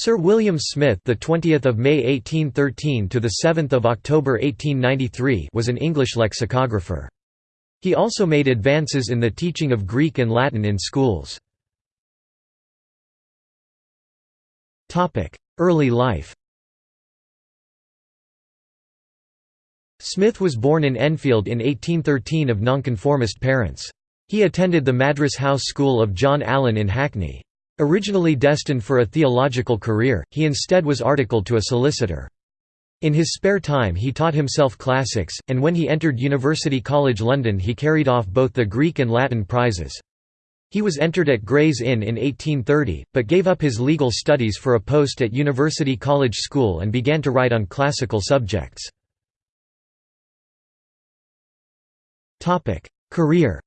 Sir William Smith, the 20th of May 1813 to the 7th of October 1893, was an English lexicographer. He also made advances in the teaching of Greek and Latin in schools. Topic: Early life. Smith was born in Enfield in 1813 of nonconformist parents. He attended the Madras House School of John Allen in Hackney. Originally destined for a theological career, he instead was articled to a solicitor. In his spare time he taught himself classics, and when he entered University College London he carried off both the Greek and Latin prizes. He was entered at Gray's Inn in 1830, but gave up his legal studies for a post at University College School and began to write on classical subjects. Career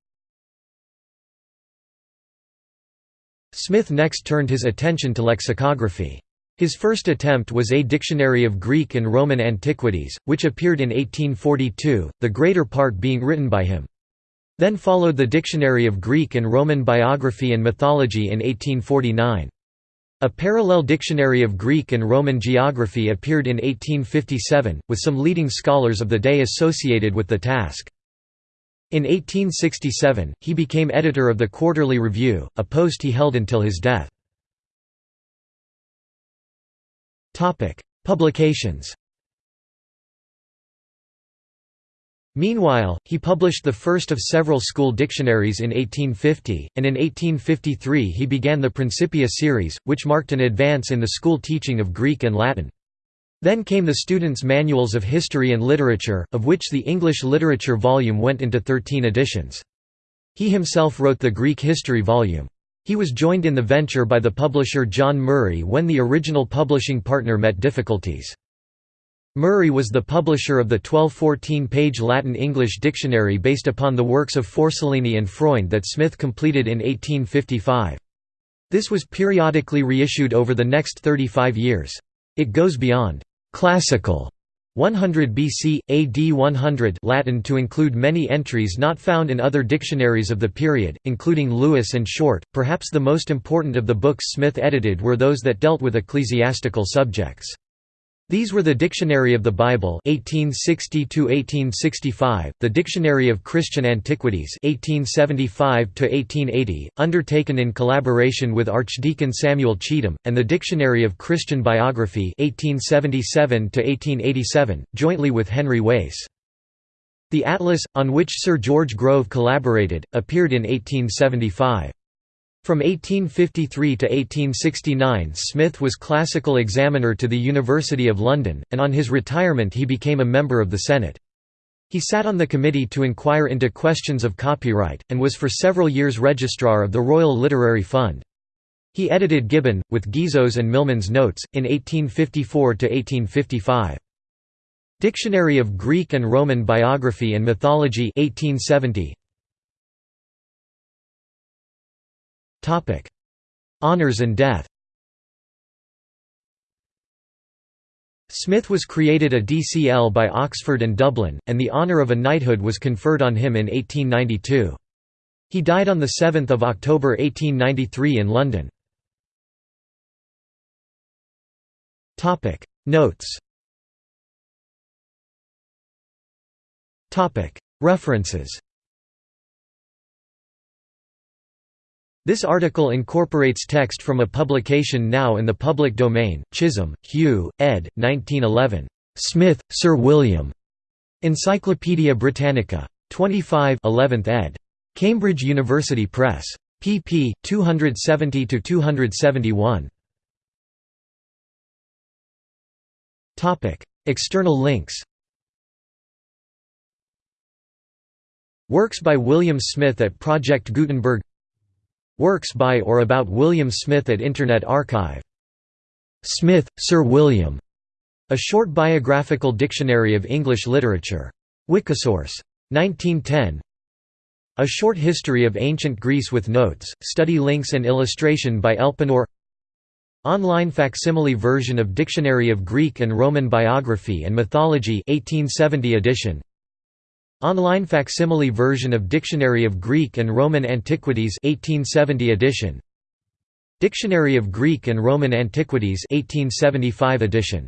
Smith next turned his attention to lexicography. His first attempt was A Dictionary of Greek and Roman Antiquities, which appeared in 1842, the greater part being written by him. Then followed the Dictionary of Greek and Roman Biography and Mythology in 1849. A parallel dictionary of Greek and Roman geography appeared in 1857, with some leading scholars of the day associated with the task. In 1867, he became editor of the Quarterly Review, a post he held until his death. Publications Meanwhile, he published the first of several school dictionaries in 1850, and in 1853 he began the Principia series, which marked an advance in the school teaching of Greek and Latin. Then came the students' manuals of history and literature, of which the English literature volume went into 13 editions. He himself wrote the Greek history volume. He was joined in the venture by the publisher John Murray when the original publishing partner met difficulties. Murray was the publisher of the 1214-page Latin-English dictionary based upon the works of Forcellini and Freund that Smith completed in 1855. This was periodically reissued over the next 35 years. It goes beyond Classical 100 BC, AD 100 Latin to include many entries not found in other dictionaries of the period, including Lewis and Short. Perhaps the most important of the books Smith edited were those that dealt with ecclesiastical subjects. These were the Dictionary of the Bible 1860 1865, the Dictionary of Christian Antiquities 1875 1880, undertaken in collaboration with Archdeacon Samuel Cheetham, and the Dictionary of Christian Biography 1877 1887, jointly with Henry Wace. The Atlas, on which Sir George Grove collaborated, appeared in 1875. From 1853 to 1869 Smith was classical examiner to the University of London, and on his retirement he became a member of the Senate. He sat on the committee to inquire into questions of copyright, and was for several years registrar of the Royal Literary Fund. He edited Gibbon, with Guizot's and Milman's notes, in 1854–1855. Dictionary of Greek and Roman Biography and Mythology 1870, Topic: Honors and death. Smith was created a DCL by Oxford and Dublin, and the honour of a knighthood was conferred on him in 1892. He died on 7 October 1893 in London. Notes References This article incorporates text from a publication now in the public domain, Chisholm, Hugh, ed. 1911. Smith, Sir William. Encyclopædia Britannica. 25 11th ed. Cambridge University Press. pp. 270–271. External links Works by William Smith at Project Gutenberg Works by or about William Smith at Internet Archive. Smith, Sir William. A short biographical dictionary of English literature. Wikisource. 1910. A Short History of Ancient Greece with Notes, Study Links and Illustration by Elpenor Online facsimile version of Dictionary of Greek and Roman Biography and Mythology 1870 edition Online facsimile version of Dictionary of Greek and Roman Antiquities 1870 edition Dictionary of Greek and Roman Antiquities 1875 edition.